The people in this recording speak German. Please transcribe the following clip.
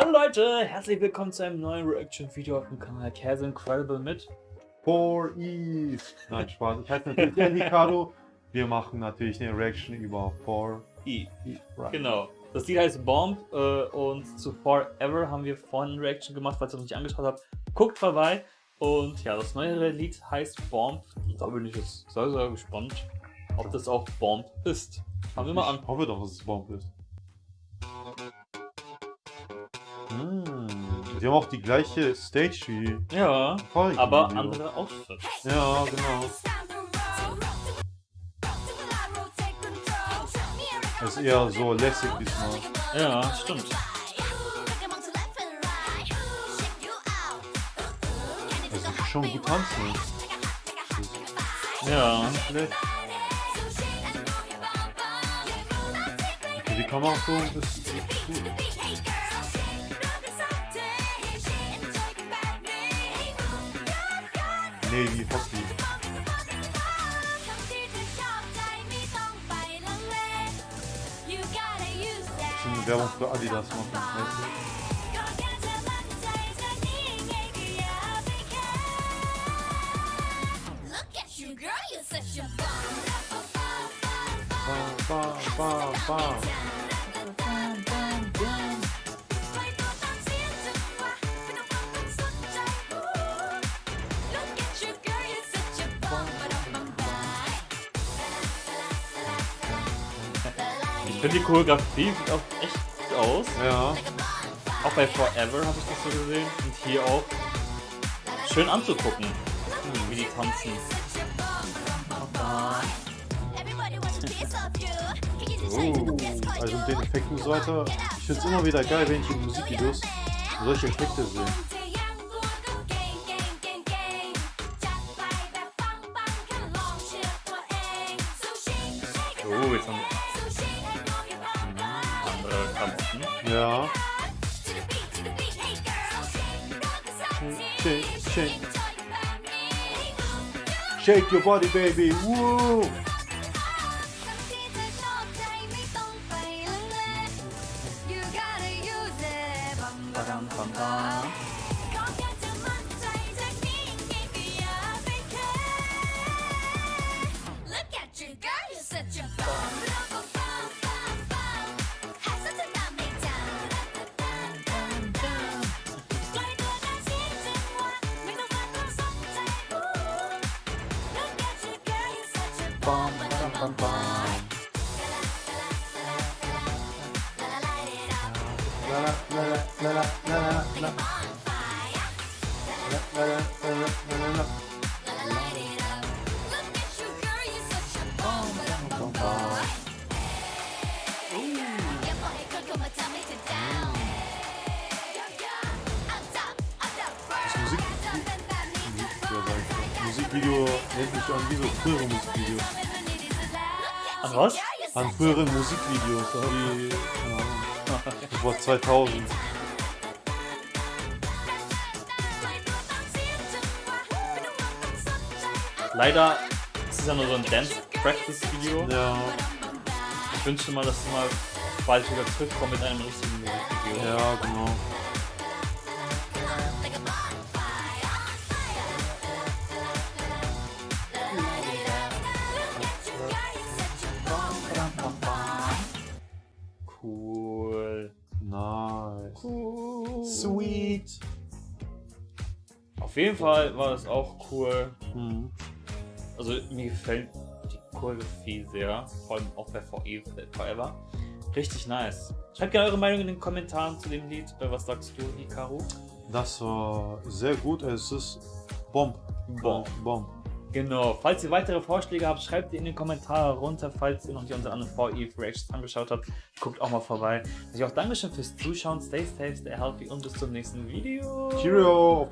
Hallo Leute, herzlich willkommen zu einem neuen Reaction-Video auf dem Kanal Kaz Incredible mit 4E. Nein, Spaß. Ich heiße natürlich der Ricardo. Wir machen natürlich eine Reaction über 4E. I. Right. Genau. Das Lied heißt Bomb äh, und zu Forever haben wir vorhin eine Reaction gemacht, falls ihr noch nicht angeschaut habt. Guckt vorbei. Und ja, das neuere Lied heißt Bomb. Da bin ich jetzt sehr, sehr gespannt, ob das auch Bomb ist. Fangen wir mal an. Ich hoffe doch, dass es Bomb ist. Die haben auch die gleiche Stage wie. Ja, aber Video. andere Outfits. Ja, genau. Das ist eher so lässig diesmal. Ja, stimmt. Also schon gut tanzen. Ja. Schlecht. Okay, die Kamera so Navy Husky. Some Devils for Ich finde die Choreografie sieht auch echt gut aus. Ja. Auch bei Forever habe ich das so gesehen. Und hier auch schön anzugucken, wie die tanzen. Oh, also mit den Effekten und so weiter. Ich finde es immer wieder geil, wenn ich in Musikvideos solche Effekte sehe. Oh, jetzt haben Ja. Shake, shake, shake. Shake your body, baby. Woo! Look at you, girl, you're such a bum. Bum, bum, bum. La la la la la la la la. La la la la la la la. Musikvideo nennt mich an wie so frühere Musikvideos. An was? An frühere Musikvideos, wie ja, vor 2000. Leider ist es ja nur so ein Dance-Practice-Video. Ja. Ich wünschte mal, dass du mal bald wieder zurückkommst mit einem richtigen Musikvideo. Ja, genau. Jeden Fall war das auch cool. Mhm. Also mir gefällt die Choreografie sehr, vor allem auch bei VE Forever. Richtig nice. Schreibt gerne eure Meinung in den Kommentaren zu dem Lied. Was sagst du, Hikaru? Das war sehr gut. Es ist Bomb. Bomb. Bomb. Genau, falls ihr weitere Vorschläge habt, schreibt die in den Kommentaren runter, falls ihr noch nicht unsere anderen 4 Reactions angeschaut habt, guckt auch mal vorbei. Ich auch Dankeschön fürs Zuschauen, stay safe, stay healthy und bis zum nächsten Video. Cheerio!